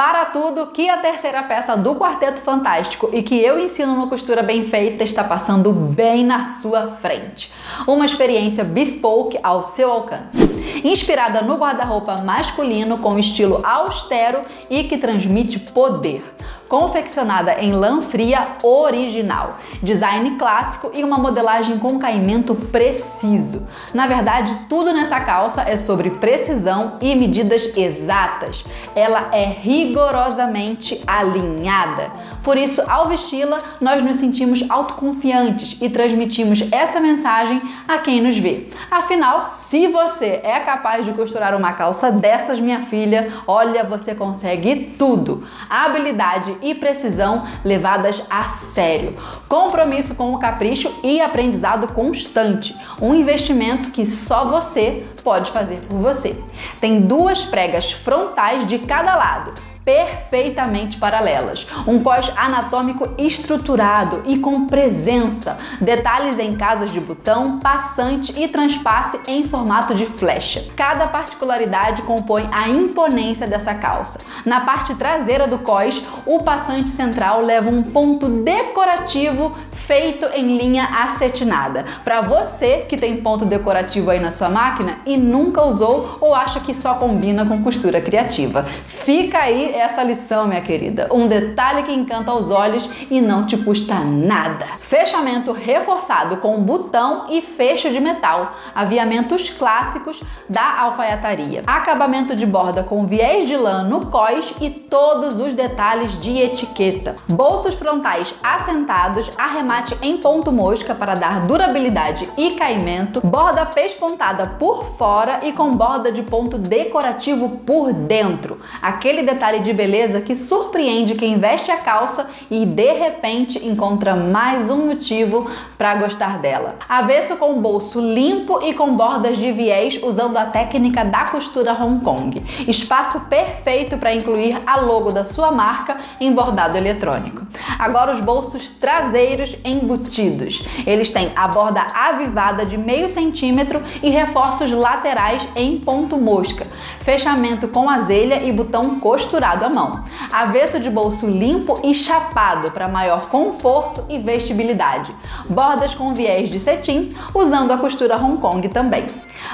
Para tudo que a terceira peça do Quarteto Fantástico e que eu ensino uma costura bem feita está passando bem na sua frente. Uma experiência bespoke ao seu alcance. Inspirada no guarda-roupa masculino com estilo austero e que transmite poder confeccionada em lã fria original, design clássico e uma modelagem com caimento preciso. Na verdade, tudo nessa calça é sobre precisão e medidas exatas. Ela é rigorosamente alinhada. Por isso, ao vesti-la, nós nos sentimos autoconfiantes e transmitimos essa mensagem a quem nos vê. Afinal, se você é capaz de costurar uma calça dessas, minha filha, olha, você consegue tudo. A habilidade e precisão levadas a sério. Compromisso com o capricho e aprendizado constante. Um investimento que só você pode fazer por você. Tem duas pregas frontais de cada lado perfeitamente paralelas. Um cós anatômico estruturado e com presença, detalhes em casas de botão, passante e transpasse em formato de flecha. Cada particularidade compõe a imponência dessa calça. Na parte traseira do cós, o passante central leva um ponto decorativo feito em linha acetinada. Para você que tem ponto decorativo aí na sua máquina e nunca usou ou acha que só combina com costura criativa. Fica aí essa lição, minha querida. Um detalhe que encanta os olhos e não te custa nada. Fechamento reforçado com botão e fecho de metal. Aviamentos clássicos da alfaiataria. Acabamento de borda com viés de lã no cós e todos os detalhes de etiqueta. Bolsos frontais assentados, arremate em ponto mosca para dar durabilidade e caimento. Borda pespontada por fora e com borda de ponto decorativo por dentro. Aquele detalhe de beleza que surpreende quem veste a calça e de repente encontra mais um motivo para gostar dela. Avesso com bolso limpo e com bordas de viés usando a técnica da costura Hong Kong. Espaço perfeito para incluir a logo da sua marca em bordado eletrônico. Agora os bolsos traseiros embutidos. Eles têm a borda avivada de meio centímetro e reforços laterais em ponto mosca. Fechamento com azelha e botão costurado à mão. Avesso de bolso limpo e chapado para maior conforto e vestibilidade. Bordas com viés de cetim, usando a costura Hong Kong também.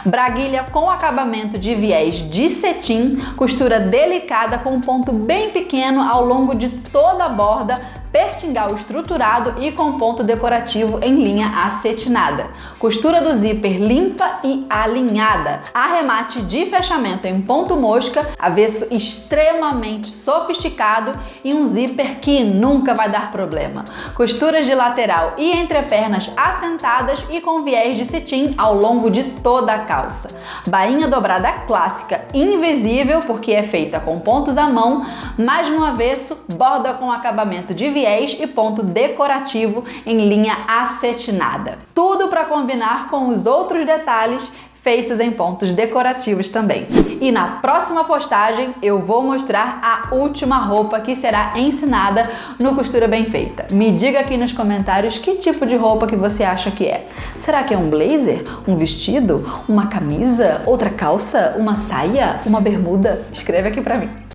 Braguilha com acabamento de viés de cetim, costura delicada com um ponto bem pequeno ao longo de toda a borda pertingal estruturado e com ponto decorativo em linha acetinada. Costura do zíper limpa e alinhada. Arremate de fechamento em ponto mosca, avesso extremamente sofisticado e um zíper que nunca vai dar problema. Costuras de lateral e entrepernas assentadas e com viés de cetim ao longo de toda a calça. Bainha dobrada clássica, invisível porque é feita com pontos à mão, mas no avesso borda com acabamento de viés e ponto decorativo em linha acetinada. Tudo para combinar com os outros detalhes feitos em pontos decorativos também. E na próxima postagem eu vou mostrar a última roupa que será ensinada no Costura Bem Feita. Me diga aqui nos comentários que tipo de roupa que você acha que é. Será que é um blazer? Um vestido? Uma camisa? Outra calça? Uma saia? Uma bermuda? Escreve aqui pra mim.